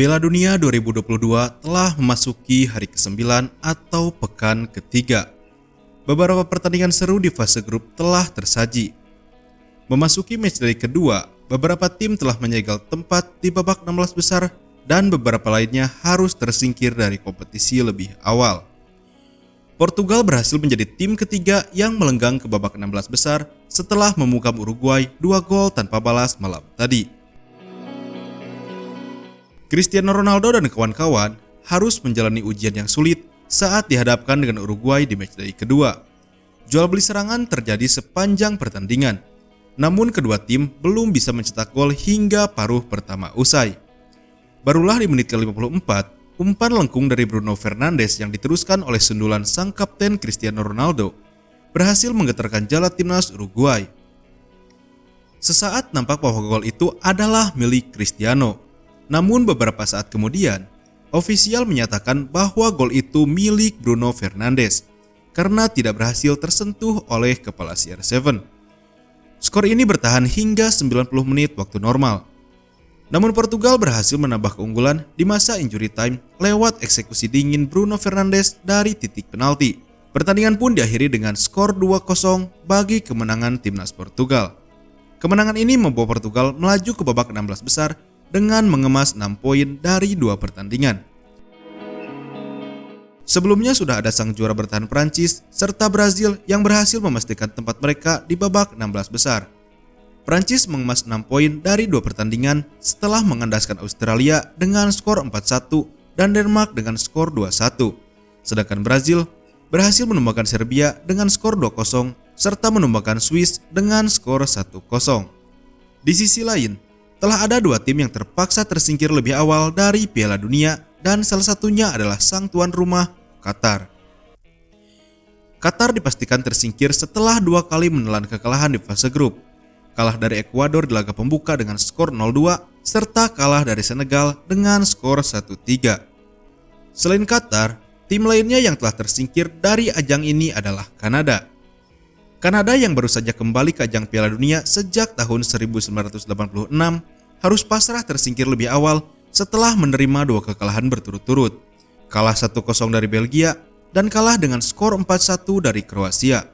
Piala Dunia 2022 telah memasuki hari ke-9 atau pekan ketiga. Beberapa pertandingan seru di fase grup telah tersaji. Memasuki matchday kedua, beberapa tim telah menyegel tempat di babak 16 besar dan beberapa lainnya harus tersingkir dari kompetisi lebih awal. Portugal berhasil menjadi tim ketiga yang melenggang ke babak 16 besar setelah memukam Uruguay dua gol tanpa balas malam tadi. Cristiano Ronaldo dan kawan-kawan harus menjalani ujian yang sulit saat dihadapkan dengan Uruguay di matchday kedua. Jual beli serangan terjadi sepanjang pertandingan, namun kedua tim belum bisa mencetak gol hingga paruh pertama usai. Barulah di menit ke-54, umpan lengkung dari Bruno Fernandes yang diteruskan oleh sundulan sang kapten Cristiano Ronaldo berhasil menggetarkan jala timnas Uruguay. Sesaat nampak bahwa gol itu adalah milik Cristiano, namun beberapa saat kemudian, ofisial menyatakan bahwa gol itu milik Bruno Fernandes karena tidak berhasil tersentuh oleh kepala CR7. Skor ini bertahan hingga 90 menit waktu normal. Namun Portugal berhasil menambah keunggulan di masa injury time lewat eksekusi dingin Bruno Fernandes dari titik penalti. Pertandingan pun diakhiri dengan skor 2-0 bagi kemenangan timnas Portugal. Kemenangan ini membawa Portugal melaju ke babak 16 besar dengan mengemas 6 poin dari dua pertandingan. Sebelumnya sudah ada sang juara bertahan Prancis serta Brazil yang berhasil memastikan tempat mereka di babak 16 besar. Prancis mengemas 6 poin dari dua pertandingan setelah mengandaskan Australia dengan skor 4-1 dan Denmark dengan skor 2-1. Sedangkan Brazil berhasil menumbangkan Serbia dengan skor 2-0 serta menumbangkan Swiss dengan skor 1-0. Di sisi lain, telah ada dua tim yang terpaksa tersingkir lebih awal dari Piala Dunia dan salah satunya adalah sang tuan rumah, Qatar. Qatar dipastikan tersingkir setelah dua kali menelan kekalahan di fase grup. Kalah dari Ekuador di laga pembuka dengan skor 0-2, serta kalah dari Senegal dengan skor 1-3. Selain Qatar, tim lainnya yang telah tersingkir dari ajang ini adalah Kanada. Kanada yang baru saja kembali ke ajang Piala Dunia sejak tahun 1986 harus pasrah tersingkir lebih awal setelah menerima dua kekalahan berturut-turut. Kalah 1-0 dari Belgia dan kalah dengan skor 4-1 dari Kroasia.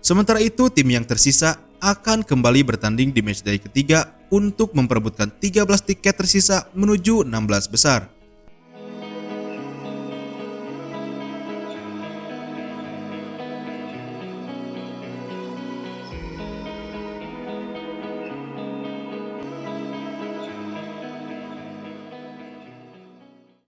Sementara itu, tim yang tersisa akan kembali bertanding di matchday ketiga untuk memperebutkan 13 tiket tersisa menuju 16 besar.